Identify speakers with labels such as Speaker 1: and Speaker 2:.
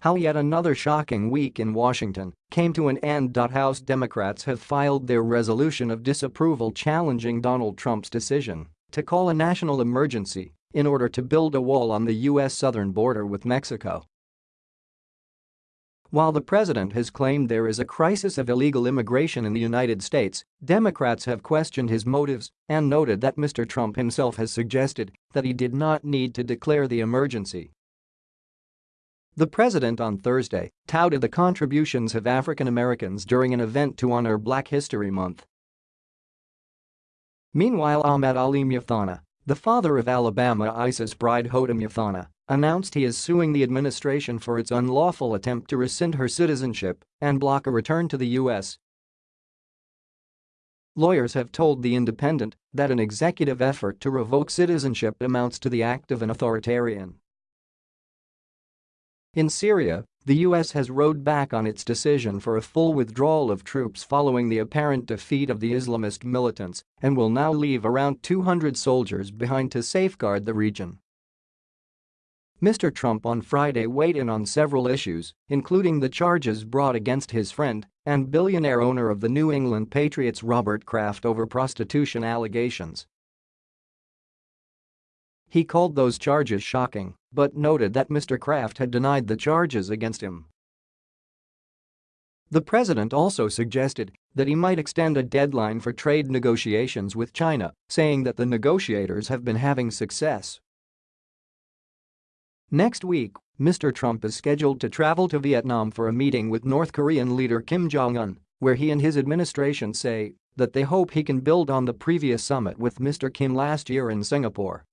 Speaker 1: How yet another shocking week in Washington came to an end. House Democrats have filed their resolution of disapproval challenging Donald Trump's decision to call a national emergency in order to build a wall on the U.S. southern border with Mexico. While the president has claimed there is a crisis of illegal immigration in the United States, Democrats have questioned his motives and noted that Mr. Trump himself has suggested that he did not need to declare the emergency the president on Thursday touted the contributions of African Americans during an event to honor Black History Month. Meanwhile Ahmed Ali Muthana, the father of Alabama ISIS bride Hoda Muthana, announced he is suing the administration for its unlawful attempt to rescind her citizenship and block a return to the U.S. Lawyers have told The Independent that an executive effort to revoke citizenship amounts to the act of an authoritarian. In Syria, the U.S. has rowed back on its decision for a full withdrawal of troops following the apparent defeat of the Islamist militants and will now leave around 200 soldiers behind to safeguard the region. Mr. Trump on Friday weighed in on several issues, including the charges brought against his friend and billionaire owner of the New England Patriots Robert Kraft over prostitution allegations. He called those charges shocking, but noted that Mr. Kraft had denied the charges against him. The president also suggested that he might extend a deadline for trade negotiations with China, saying that the negotiators have been having success. Next week, Mr. Trump is scheduled to travel to Vietnam for a meeting with North Korean leader Kim Jong-un, where he and his administration say that they hope he can build on the previous summit with Mr. Kim last year in Singapore.